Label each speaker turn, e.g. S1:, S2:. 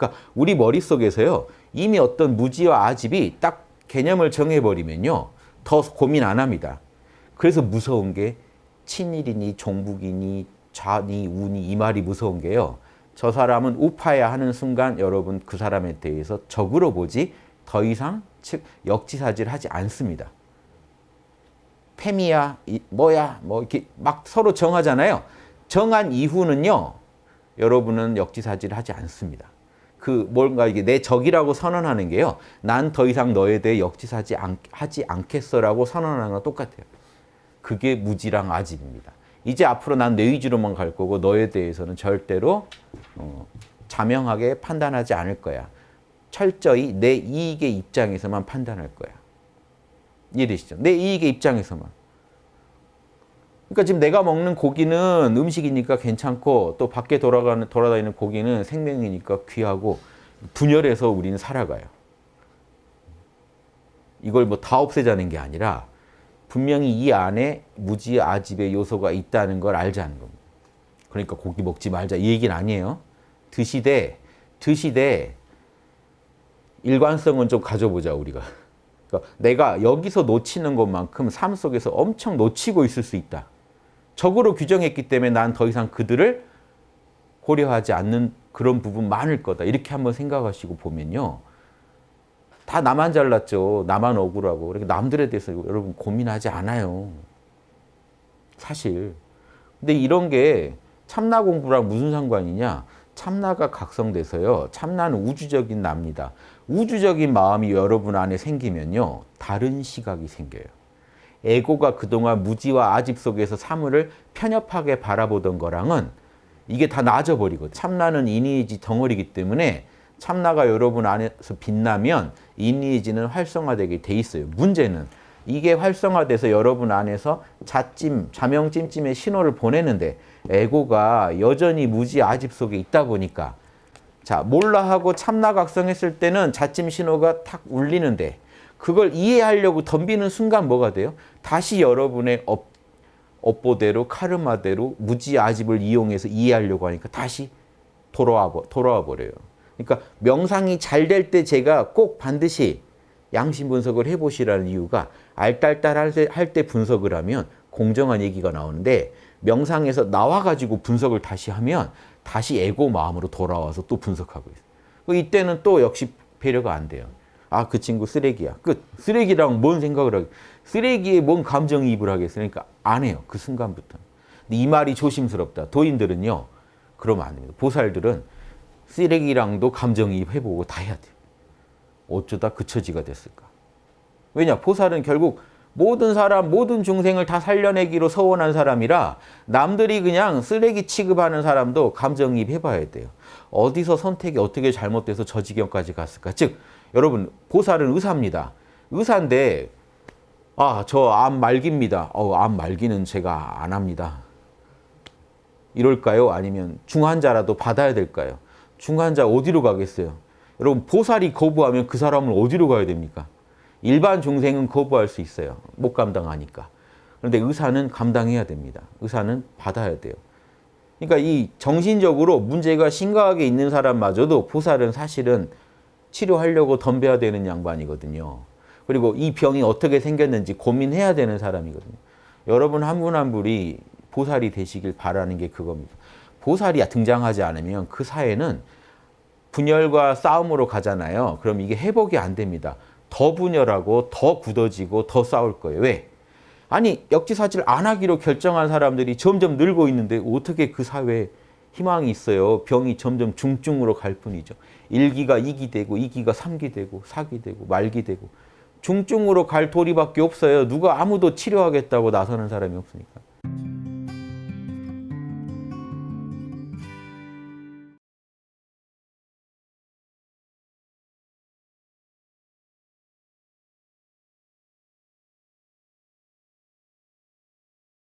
S1: 그러니까 우리 머릿속에서요. 이미 어떤 무지와 아집이 딱 개념을 정해버리면요. 더 고민 안 합니다. 그래서 무서운 게 친일이니 종북이니 좌니 우니 이 말이 무서운 게요. 저 사람은 우파야 하는 순간 여러분 그 사람에 대해서 적으로 보지 더 이상 즉 역지사지를 하지 않습니다. 이, 뭐야 뭐 이렇게 막 서로 정하잖아요. 정한 이후는요. 여러분은 역지사지를 하지 않습니다. 그 뭔가 이게 내 적이라고 선언하는 게요. 난 더 이상 너에 대해 역지사지 않, 하지 않겠어라고 선언하는 거 똑같아요. 그게 무지랑 아집입니다. 이제 앞으로 난 내 위주로만 갈 거고 너에 대해서는 절대로 어, 자명하게 판단하지 않을 거야. 철저히 내 이익의 입장에서만 판단할 거야. 이해되시죠? 내 이익의 입장에서만. 그러니까 지금 내가 먹는 고기는 음식이니까 괜찮고 또 밖에 돌아가는 돌아다니는 고기는 생명이니까 귀하고 분열해서 우리는 살아가요. 이걸 뭐 다 없애자는 게 아니라 분명히 이 안에 무지 아집의 요소가 있다는 걸 알자는 겁니다. 그러니까 고기 먹지 말자 이 얘기는 아니에요. 드시되 드시되 일관성은 좀 가져보자 우리가. 그러니까 내가 여기서 놓치는 것만큼 삶 속에서 엄청 놓치고 있을 수 있다. 적으로 규정했기 때문에 난 더 이상 그들을 고려하지 않는 그런 부분 많을 거다. 이렇게 한번 생각하시고 보면요. 다 나만 잘났죠. 나만 억울하고. 그렇게 남들에 대해서 여러분 고민하지 않아요. 사실. 근데 이런 게 참나 공부랑 무슨 상관이냐? 참나가 각성돼서요. 참나는 우주적인 납니다. 우주적인 마음이 여러분 안에 생기면요. 다른 시각이 생겨요. 에고가 그동안 무지와 아집 속에서 사물을 편협하게 바라보던 거랑은 이게 다 나아져 버리거든요. 참나는 이니지 덩어리기 때문에 참나가 여러분 안에서 빛나면 이니지는 활성화되게 돼 있어요. 문제는 이게 활성화돼서 여러분 안에서 자찜, 자명찜찜의 신호를 보내는데 에고가 여전히 무지 아집 속에 있다 보니까 자 몰라 하고 참나각성했을 때는 자찜 신호가 탁 울리는데 그걸 이해하려고 덤비는 순간 뭐가 돼요? 다시 여러분의 업, 업보대로 카르마대로 무지 아집을 이용해서 이해하려고 하니까 다시 돌아와, 돌아와 버려요. 그러니까 명상이 잘 될 때 제가 꼭 반드시 양심 분석을 해보시라는 이유가 알딸딸 할때 분석을 하면 공정한 얘기가 나오는데 명상에서 나와가지고 분석을 다시 하면 다시 에고 마음으로 돌아와서 또 분석하고 있어요. 이때는 또 역시 배려가 안 돼요. 아, 그 친구 쓰레기야. 끝. 쓰레기랑 뭔 생각을 하겠 쓰레기에 뭔 감정이입을 하겠으니까 안 해요. 그 순간부터. 이 말이 조심스럽다. 도인들은요. 그러면 안 됩니다. 보살들은 쓰레기랑도 감정이입 해보고 다 해야 돼요. 어쩌다 그 처지가 됐을까? 왜냐? 보살은 결국 모든 사람, 모든 중생을 다 살려내기로 서원한 사람이라 남들이 그냥 쓰레기 취급하는 사람도 감정이입 해봐야 돼요. 어디서 선택이 어떻게 잘못돼서 저 지경까지 갔을까? 즉, 여러분, 보살은 의사입니다. 의사인데, 아, 저 암 말기입니다. 어, 암 말기는 제가 안 합니다. 이럴까요? 아니면 중환자라도 받아야 될까요? 중환자 어디로 가겠어요? 여러분, 보살이 거부하면 그 사람은 어디로 가야 됩니까? 일반 중생은 거부할 수 있어요. 못 감당하니까. 그런데 의사는 감당해야 됩니다. 의사는 받아야 돼요. 그러니까 이 정신적으로 문제가 심각하게 있는 사람마저도 보살은 사실은 치료하려고 덤벼야 되는 양반이거든요. 그리고 이 병이 어떻게 생겼는지 고민해야 되는 사람이거든요. 여러분 한분한 분이 보살이 되시길 바라는 게 그겁니다. 보살이 등장하지 않으면 그 사회는 분열과 싸움으로 가잖아요. 그럼 이게 회복이 안 됩니다. 더 분열하고 더 굳어지고 더 싸울 거예요. 왜? 아니 역지사지를 안 하기로 결정한 사람들이 점점 늘고 있는데 어떻게 그 사회에 희망이 있어요. 병이 점점 중증으로 갈 뿐이죠. 1기가 2기 되고 2기가 3기 되고 4기 되고 말기 되고 중증으로 갈 도리밖에 없어요. 누가 아무도 치료하겠다고 나서는 사람이 없으니까.